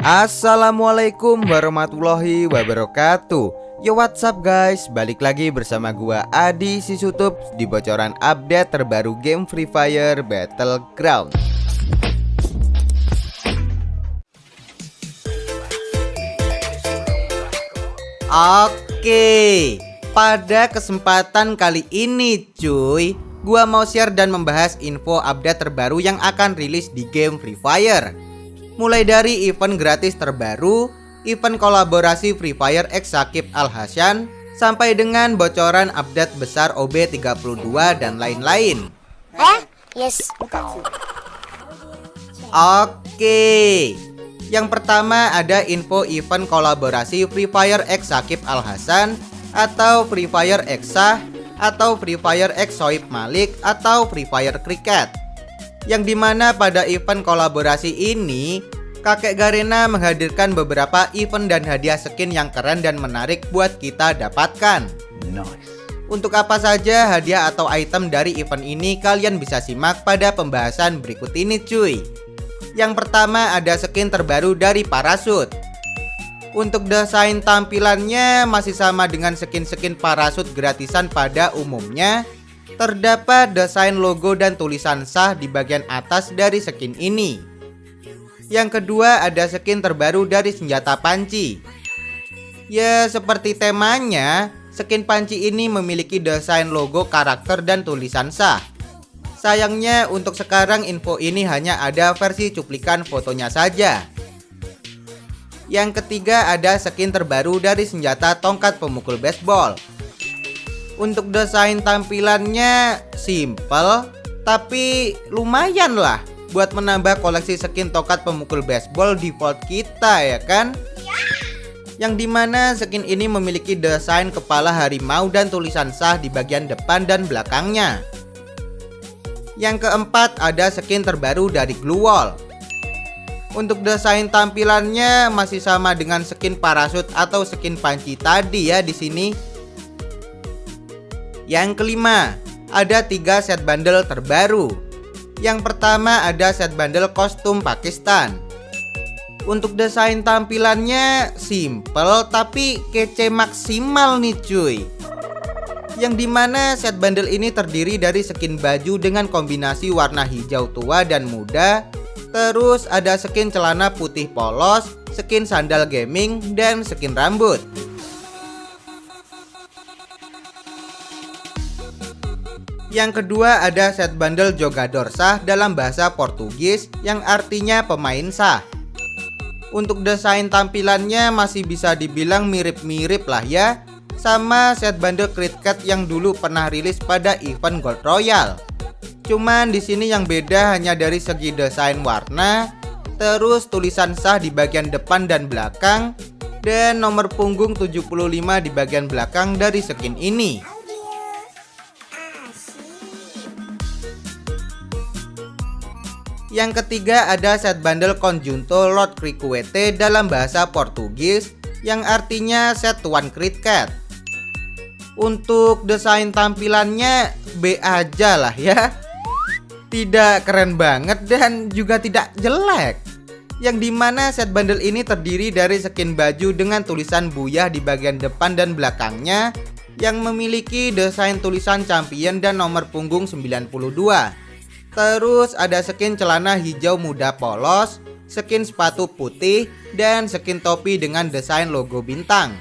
Assalamualaikum warahmatullahi wabarakatuh. Yo what's up guys? Balik lagi bersama gua Adi Sisutup Di bocoran update terbaru game Free Fire Battleground. Oke Pada kesempatan kali ini cuy Gua mau share dan membahas info update terbaru yang akan rilis di game Free Fire mulai dari event gratis terbaru, event kolaborasi Free Fire X Sakib Al Hasyan, sampai dengan bocoran update besar OB32 dan lain-lain. Eh? Yes. Oke. Yang pertama ada info event kolaborasi Free Fire X Sakib Al Hasan atau Free Fire X Sah atau Free Fire X Soib Malik atau Free Fire Cricket yang di mana pada event kolaborasi ini kakek Garena menghadirkan beberapa event dan hadiah skin yang keren dan menarik buat kita dapatkan. Nice. Untuk apa saja hadiah atau item dari event ini kalian bisa simak pada pembahasan berikut ini cuy. Yang pertama ada skin terbaru dari parasut. Untuk desain tampilannya masih sama dengan skin-skin parasut gratisan pada umumnya Terdapat desain logo dan tulisan sah di bagian atas dari skin ini. Yang kedua ada skin terbaru dari senjata panci. Ya seperti temanya, skin panci ini memiliki desain logo karakter dan tulisan sah. Sayangnya untuk sekarang info ini hanya ada versi cuplikan fotonya saja. Yang ketiga ada skin terbaru dari senjata tongkat pemukul baseball. Untuk desain tampilannya simple tapi lumayan lah buat menambah koleksi skin tokat pemukul baseball default kita ya kan? Yang di mana skin ini memiliki desain kepala harimau dan tulisan sah di bagian depan dan belakangnya. Yang keempat ada skin terbaru dari Glue Wall. Untuk desain tampilannya masih sama dengan skin parasut atau skin panci tadi ya di sini. Yang kelima, ada tiga set bundle terbaru. Yang pertama ada set bundle kostum Pakistan. Untuk desain tampilannya simple tapi kece maksimal nih cuy. Yang di mana set bundle ini terdiri dari skin baju dengan kombinasi warna hijau tua dan muda Terus ada skin celana putih polos, skin sandal gaming, dan skin rambut Yang kedua ada set bundle Jogador Sah dalam bahasa Portugis yang artinya pemain sah. Untuk desain tampilannya masih bisa dibilang mirip-mirip lah ya sama set bundle Cricket yang dulu pernah rilis pada event Gold Royal. Cuman di sini yang beda hanya dari segi desain warna, terus tulisan sah di bagian depan dan belakang, dan nomor punggung 75 di bagian belakang dari skin ini. Yang ketiga ada set bundle Conjunto Lord Cricuete dalam bahasa Portugis yang artinya set Tuan Cricket. Untuk desain tampilannya B aja lah ya. Tidak keren banget dan juga tidak jelek. Yang di mana set bundle ini terdiri dari skin baju dengan tulisan buyah di bagian depan dan belakangnya yang memiliki desain tulisan champion dan nomor punggung 92. Terus ada skin celana hijau muda polos, skin sepatu putih, dan skin topi dengan desain logo bintang.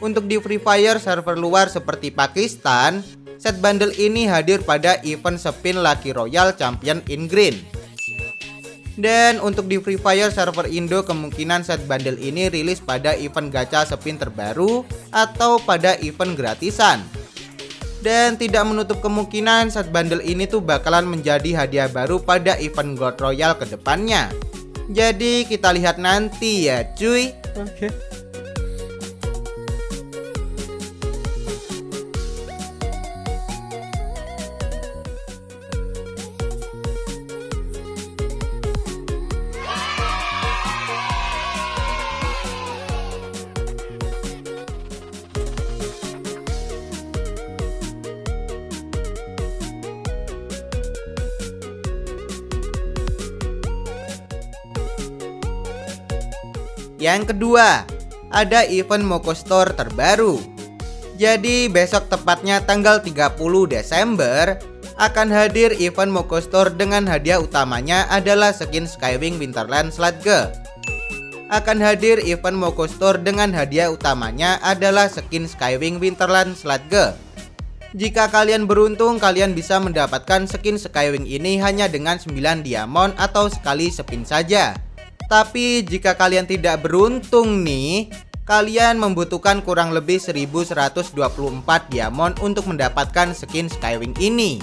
Untuk di Free Fire server luar seperti Pakistan, set bundle ini hadir pada event spin Lucky Royal Champion in Green. Dan untuk di Free Fire server Indo kemungkinan set bundle ini rilis pada event gacha spin terbaru atau pada event gratisan dan tidak menutup kemungkinan set bundle ini tuh bakalan menjadi hadiah baru pada event God Royal ke depannya. Jadi kita lihat nanti ya cuy. Oke. Okay. Yang kedua, ada event Moko Store terbaru. Jadi besok tepatnya tanggal 30 Desember akan hadir event Moko Store dengan hadiah utamanya adalah skin Skywing Winterland Sludge. Akan hadir event Moko Store dengan hadiah utamanya adalah skin Skywing Winterland Sludge. Jika kalian beruntung, kalian bisa mendapatkan skin Skywing ini hanya dengan 9 diamond atau sekali spin saja. Tapi jika kalian tidak beruntung nih, kalian membutuhkan kurang lebih 1124 diamond untuk mendapatkan skin Skywing ini.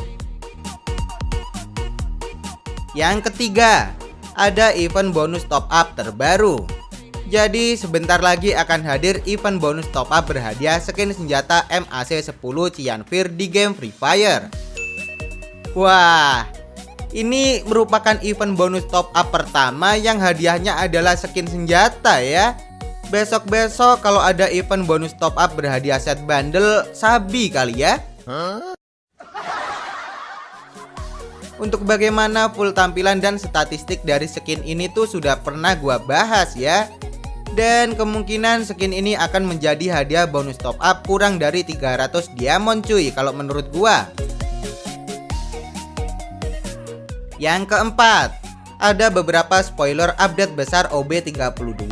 Yang ketiga, ada event bonus top up terbaru. Jadi sebentar lagi akan hadir event bonus top up berhadiah skin senjata MAC 10 Cianfir di game Free Fire. Wah, ini merupakan event bonus top up pertama yang hadiahnya adalah skin senjata ya. Besok-besok kalau ada event bonus top up berhadiah set bundle, sabi kali ya. Untuk bagaimana full tampilan dan statistik dari skin ini tuh sudah pernah gua bahas ya. Dan kemungkinan skin ini akan menjadi hadiah bonus top up kurang dari 300 diamond cuy kalau menurut gua. Yang keempat, ada beberapa spoiler update besar OB32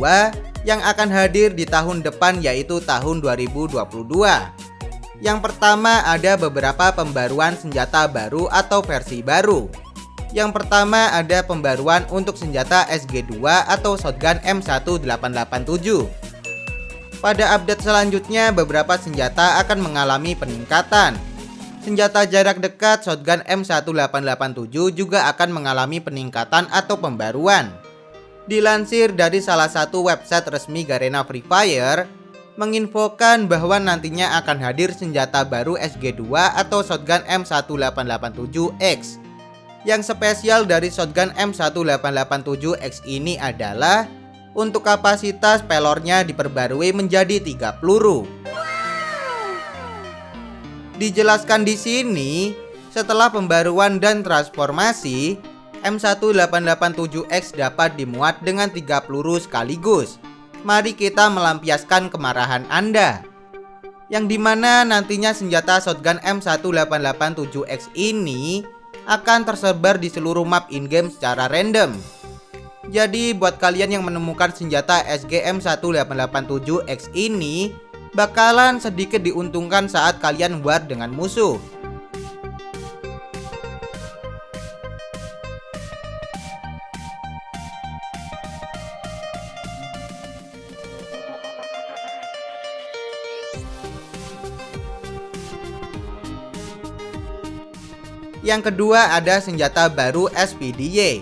yang akan hadir di tahun depan yaitu tahun 2022. Yang pertama ada beberapa pembaruan senjata baru atau versi baru. Yang pertama ada pembaruan untuk senjata SG2 atau shotgun M1887. Pada update selanjutnya beberapa senjata akan mengalami peningkatan senjata jarak dekat shotgun M1887 juga akan mengalami peningkatan atau pembaruan. Dilansir dari salah satu website resmi Garena Free Fire, menginfokan bahwa nantinya akan hadir senjata baru SG2 atau shotgun M1887X. Yang spesial dari shotgun M1887X ini adalah untuk kapasitas pelornya diperbarui menjadi 3 peluru. Dijelaskan di sini, setelah pembaruan dan transformasi, M1887X dapat dimuat dengan tiga peluru sekaligus. Mari kita melampiaskan kemarahan Anda. Yang di mana nantinya senjata shotgun M1887X ini akan tersebar di seluruh map in-game secara random. Jadi buat kalian yang menemukan senjata SGM 1887X ini bakalan sedikit diuntungkan saat kalian war dengan musuh. Yang kedua ada senjata baru SPDY.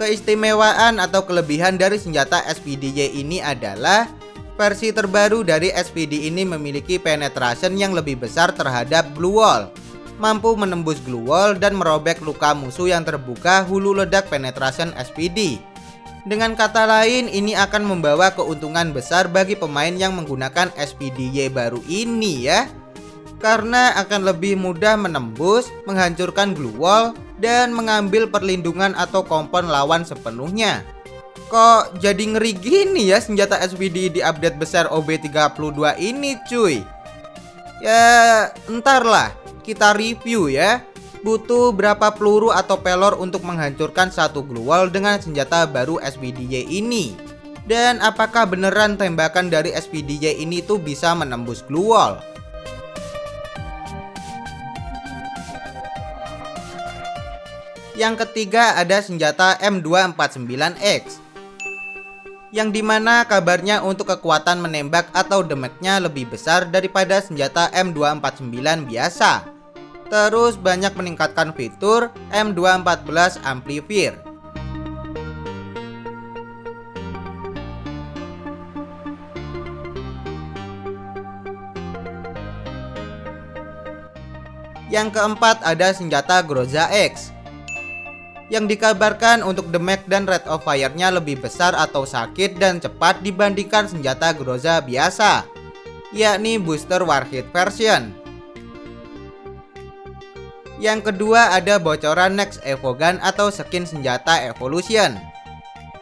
Keistimewaan atau kelebihan dari senjata SPDY ini adalah Versi terbaru dari SPD ini memiliki penetration yang lebih besar terhadap glue wall Mampu menembus glue wall dan merobek luka musuh yang terbuka hulu ledak penetration SPD Dengan kata lain ini akan membawa keuntungan besar bagi pemain yang menggunakan SPDY baru ini ya. Karena akan lebih mudah menembus, menghancurkan glue wall, dan mengambil perlindungan atau kompon lawan sepenuhnya Kok jadi ngeri gini ya senjata SPD di update besar OB32 ini cuy? Ya entar lah kita review ya. Butuh berapa peluru atau pelor untuk menghancurkan satu glue dengan senjata baru SPDY ini? Dan apakah beneran tembakan dari SPDY ini tuh bisa menembus glue Yang ketiga ada senjata M249X yang di mana kabarnya untuk kekuatan menembak atau damage-nya lebih besar daripada senjata M249 biasa. Terus banyak meningkatkan fitur M214 Amplifier. Yang keempat ada senjata Groza X yang dikabarkan untuk damage dan rate of fire-nya lebih besar atau sakit dan cepat dibandingkan senjata Groza biasa, yakni booster warhead version. Yang kedua ada bocoran Next Evogan atau skin senjata Evolution.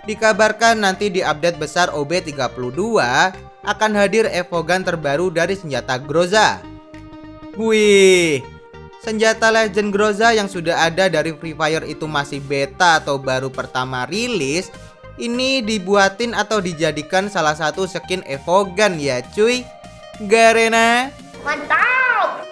Dikabarkan nanti di update besar OB32 akan hadir evogan terbaru dari senjata Groza. Wih, senjata Legend Groza yang sudah ada dari Free Fire itu masih beta atau baru pertama rilis ini dibuatin atau dijadikan salah satu skin evogan ya cuy Garena Mantap!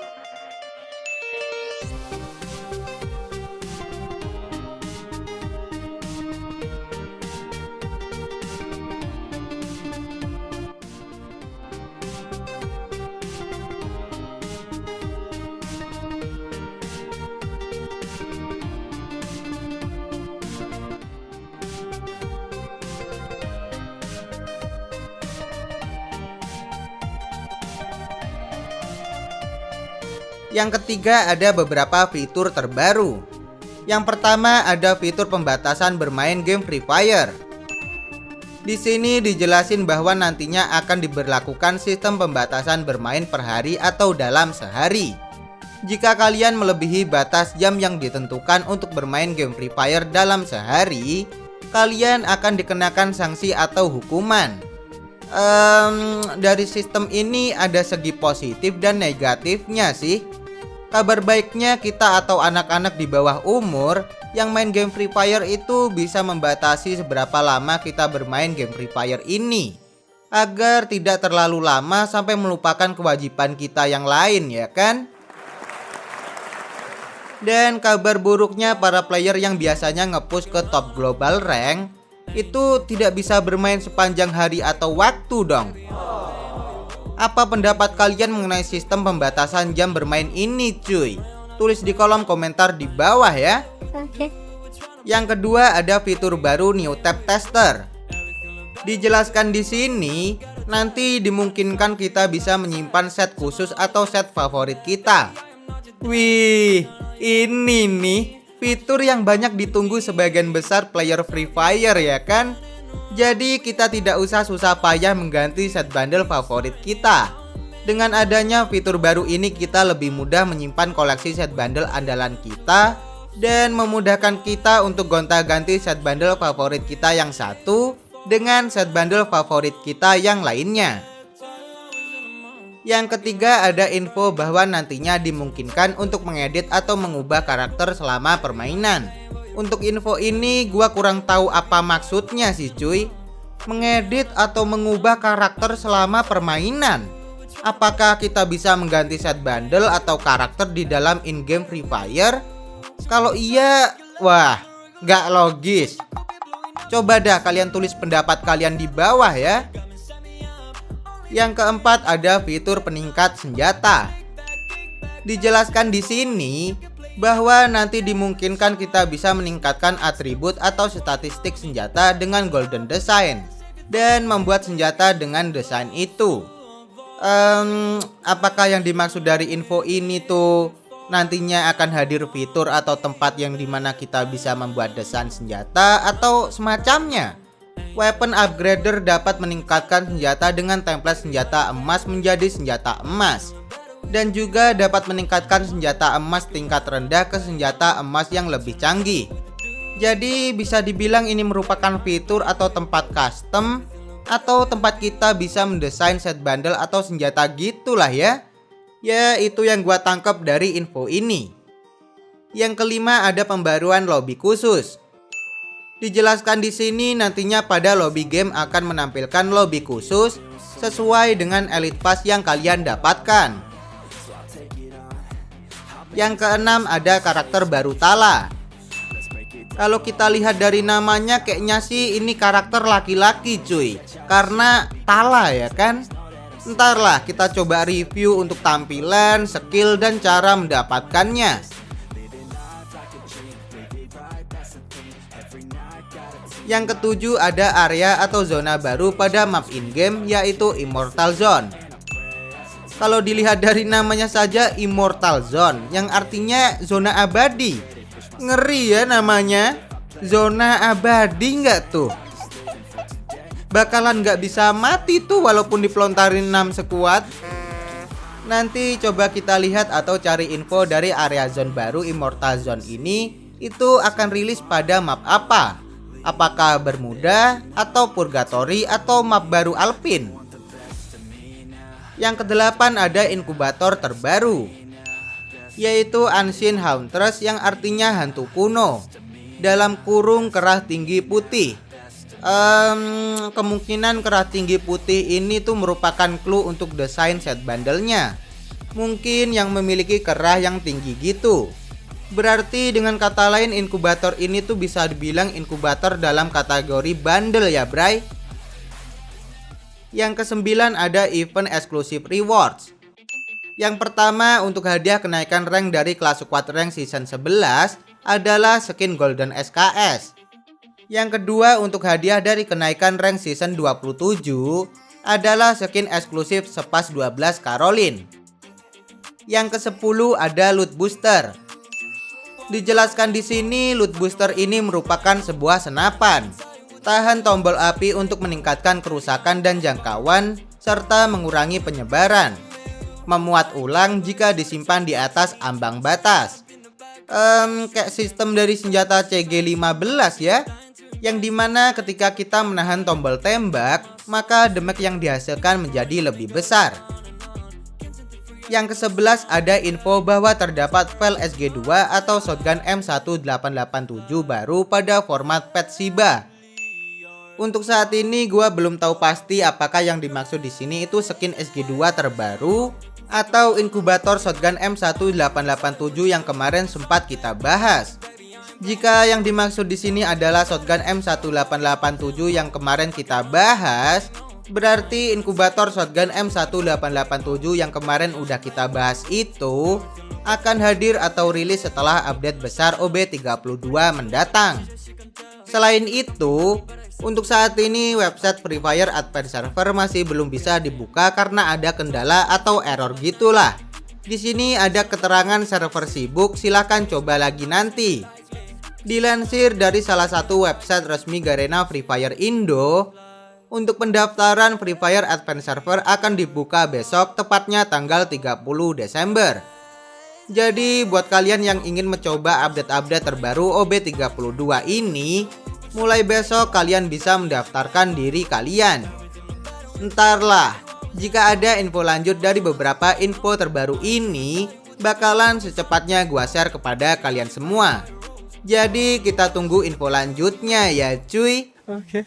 Yang ketiga ada beberapa fitur terbaru. Yang pertama ada fitur pembatasan bermain game Free Fire. Di sini dijelasin bahwa nantinya akan diberlakukan sistem pembatasan bermain per hari atau dalam sehari. Jika kalian melebihi batas jam yang ditentukan untuk bermain game Free Fire dalam sehari, kalian akan dikenakan sanksi atau hukuman. Um, dari sistem ini ada segi positif dan negatifnya sih. Kabar baiknya kita atau anak-anak di bawah umur yang main game Free Fire itu bisa membatasi seberapa lama kita bermain game Free Fire ini agar tidak terlalu lama sampai melupakan kewajiban kita yang lain ya kan? Dan kabar buruknya para player yang biasanya ngepush ke top global rank itu tidak bisa bermain sepanjang hari atau waktu dong. Apa pendapat kalian mengenai sistem pembatasan jam bermain ini cuy? Tulis di kolom komentar di bawah ya Oke. Yang kedua ada fitur baru New Tab Tester Dijelaskan di sini Nanti dimungkinkan kita bisa menyimpan set khusus atau set favorit kita Wih, ini nih fitur yang banyak ditunggu sebagian besar player Free Fire ya kan? Jadi kita tidak usah susah payah mengganti set bundle favorit kita. Dengan adanya fitur baru ini kita lebih mudah menyimpan koleksi set bundle andalan kita Dan memudahkan kita untuk gonta-ganti set bundle favorit kita yang satu Dengan set bundle favorit kita yang lainnya. Yang ketiga ada info bahwa nantinya dimungkinkan untuk mengedit atau mengubah karakter selama permainan untuk info ini gua kurang tahu apa maksudnya sih cuy. Mengedit atau mengubah karakter selama permainan? Apakah kita bisa mengganti set bundle atau karakter di dalam in-game Free Fire? Kalau iya, wah, nggak logis. Coba dah kalian tulis pendapat kalian di bawah ya. Yang keempat ada fitur peningkat senjata. Dijelaskan di sini bahwa nanti dimungkinkan kita bisa meningkatkan atribut atau statistik senjata dengan golden design dan membuat senjata dengan desain itu. Um, apakah yang dimaksud dari info ini tuh nantinya akan hadir fitur atau tempat yang di mana kita bisa membuat desain senjata atau semacamnya? Weapon upgrader dapat meningkatkan senjata dengan template senjata emas menjadi senjata emas dan juga dapat meningkatkan senjata emas tingkat rendah ke senjata emas yang lebih canggih. Jadi bisa dibilang ini merupakan fitur atau tempat custom atau tempat kita bisa mendesain set bundle atau senjata gitulah ya. Ya itu yang gua tangkap dari info ini. Yang kelima ada pembaruan lobby khusus. Dijelaskan di sini nantinya pada lobby game akan menampilkan lobby khusus sesuai dengan elite pass yang kalian dapatkan. Yang keenam ada karakter baru Tala. Kalau kita lihat dari namanya kayaknya sih ini karakter laki-laki cuy. Karena Tala ya kan. Entarlah kita coba review untuk tampilan, skill, dan cara mendapatkannya. Yang ketujuh ada area atau zona baru pada map in-game yaitu Immortal Zone. Kalau dilihat dari namanya saja Immortal Zone yang artinya zona abadi. Ngeri ya namanya. Zona abadi nggak tuh? Bakalan nggak bisa mati tuh walaupun dipelontarin 6 sekuat. Nanti coba kita lihat atau cari info dari area zone baru Immortal Zone ini itu akan rilis pada map apa. Apakah Bermuda atau Purgatory atau map baru Alpin? Yang kedelapan ada inkubator terbaru yaitu Ancient Huntress yang artinya hantu kuno. Dalam kurung kerah tinggi putih. Um, kemungkinan kerah tinggi putih ini tuh merupakan clue untuk desain set bandelnya. Mungkin yang memiliki kerah yang tinggi gitu. Berarti dengan kata lain inkubator ini tuh bisa dibilang inkubator dalam kategori bandel ya bray Yang kesembilan ada event exclusive rewards. Yang pertama untuk hadiah kenaikan rank dari kelas squad rank season 11 adalah skin golden SKS Yang kedua untuk hadiah dari kenaikan rank season 27 adalah skin eksklusif sepas 12 Caroline. Yang ke-10 ada loot booster. Dijelaskan di sini, loot booster ini merupakan sebuah senapan. Tahan tombol api untuk meningkatkan kerusakan dan jangkauan, serta mengurangi penyebaran. Memuat ulang jika disimpan di atas ambang batas. Um, kayak sistem dari senjata CG15 ya. Yang di mana ketika kita menahan tombol tembak, maka damage yang dihasilkan menjadi lebih besar. Yang ke-11 ada info bahwa terdapat file SG2 atau shotgun M1887 baru pada format PET SIBA. Untuk saat ini gua belum tahu pasti apakah yang dimaksud di sini itu skin SG2 terbaru atau inkubator shotgun M1887 yang kemarin sempat kita bahas. Jika yang dimaksud di sini adalah shotgun M1887 yang kemarin kita bahas, Berarti inkubator shotgun M1887 yang kemarin udah kita bahas itu akan hadir atau rilis setelah update besar OB32 mendatang. Selain itu, untuk saat ini website Free Fire Advanced Server masih belum bisa dibuka karena ada kendala atau error gitulah. Di sini ada keterangan server sibuk, silahkan coba lagi nanti. Dilansir dari salah satu website resmi Garena Free Fire Indo, untuk pendaftaran Free Fire Advance Server akan dibuka besok tepatnya tanggal 30 Desember. Jadi buat kalian yang ingin mencoba update-update terbaru OB32 ini, mulai besok kalian bisa mendaftarkan diri kalian. Entarlah, jika ada info lanjut dari beberapa info terbaru ini, bakalan secepatnya gua share kepada kalian semua. Jadi kita tunggu info lanjutnya ya cuy. Oke. Okay.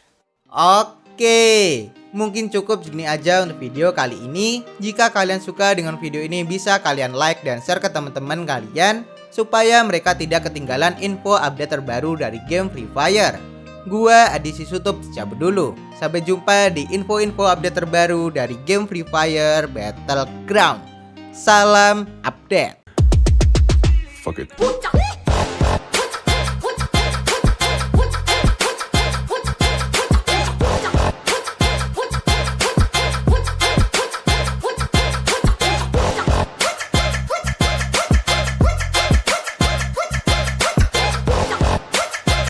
Oke. Oke, mungkin cukup segini aja untuk video kali ini. Jika kalian suka dengan video ini bisa kalian like dan share ke teman-teman kalian supaya mereka tidak ketinggalan info update terbaru dari game Free Fire. Gua Adi Sutup cabut dulu. Sampai jumpa di info-info update terbaru dari game Free Fire Battleground. Salam update. Fuck it.